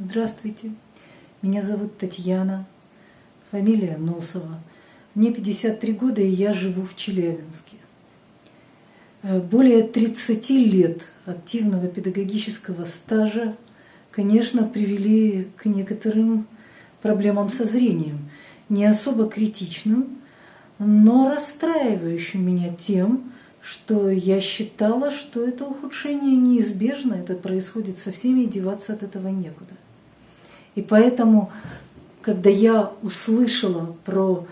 Здравствуйте, меня зовут Татьяна, фамилия Носова. Мне 53 года, и я живу в Челябинске. Э, более 30 лет активного педагогического стажа, конечно, привели к некоторым проблемам со зрением. Не особо критичным, но расстраивающим меня тем, что я считала, что это ухудшение неизбежно, это происходит со всеми, и деваться от этого некуда. И поэтому, когда я услышала про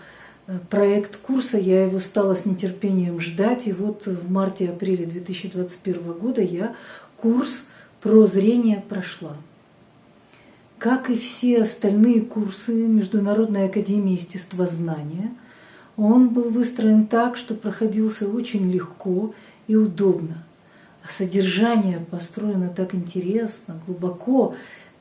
э, проект курса, я его стала с нетерпением ждать. И вот в марте-апреле 2021 года я курс про зрение прошла. Как и все остальные курсы Международной академии естествознания, он был выстроен так, что проходился очень легко и удобно. А содержание построено так интересно, глубоко,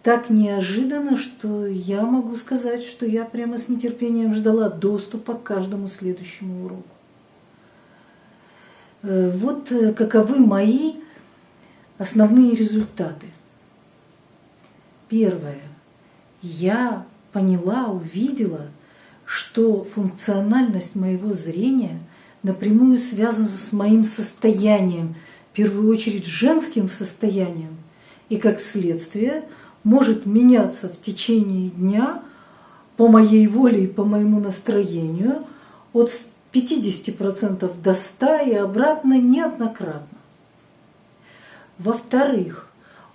так неожиданно, что я могу сказать, что я прямо с нетерпением ждала доступа к каждому следующему уроку. Э, вот э, каковы мои основные результаты. Первое. Я поняла, увидела, что функциональность моего зрения напрямую связана с моим состоянием, в первую очередь женским состоянием, и как следствие – может меняться в течение дня по моей воле и по моему настроению от 50% до 100% и обратно неоднократно. Во-вторых,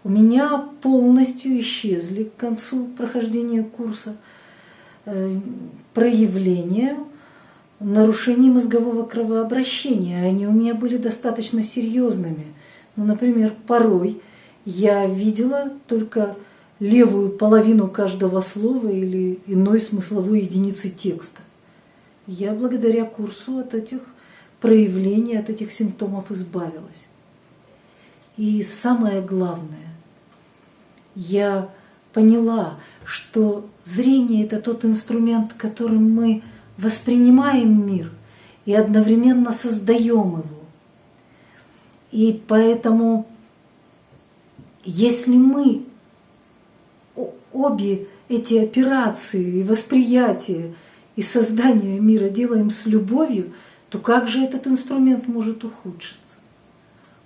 у меня полностью исчезли к концу прохождения курса э, проявления нарушений мозгового кровообращения. Они у меня были достаточно серьезными. Ну, например, порой я видела только левую половину каждого слова или иной смысловой единицы текста. Я благодаря курсу от этих проявлений, от этих симптомов избавилась. И самое главное, я поняла, что зрение – это тот инструмент, которым мы воспринимаем мир и одновременно создаем его. И поэтому, если мы обе эти операции и восприятие и создание мира делаем с любовью, то как же этот инструмент может ухудшиться?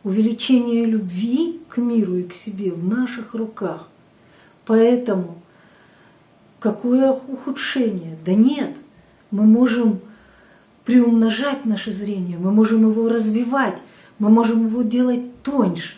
Увеличение любви к миру и к себе в наших руках. Поэтому какое ухудшение? Да нет, мы можем приумножать наше зрение, мы можем его развивать, мы можем его делать тоньше.